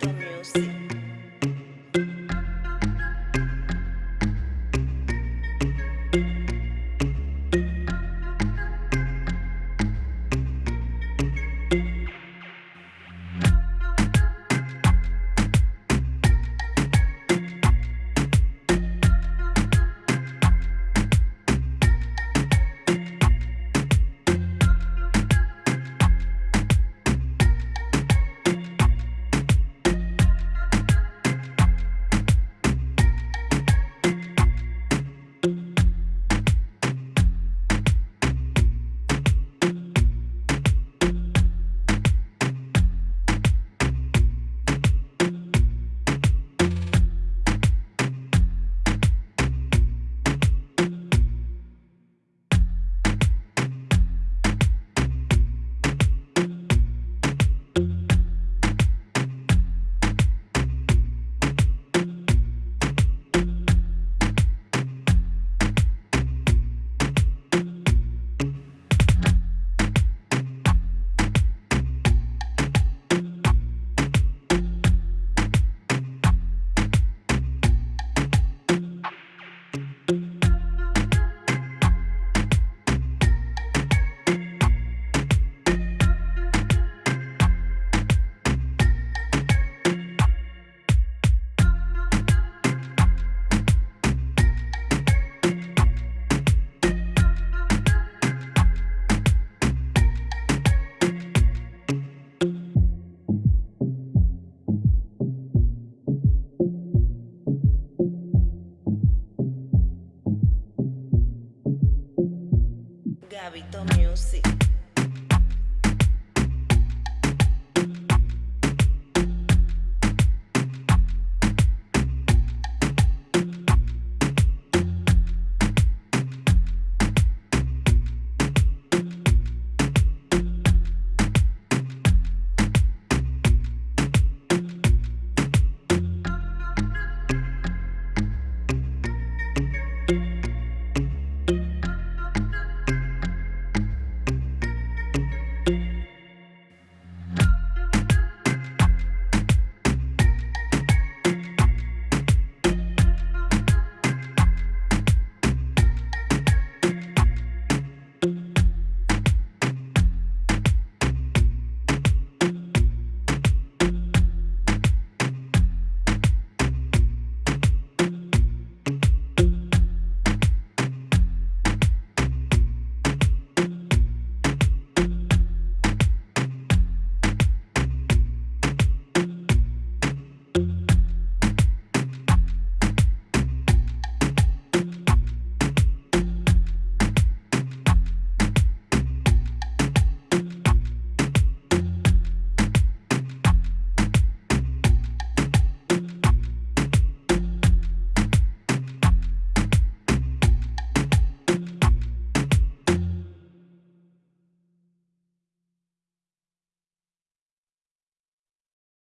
the music. music.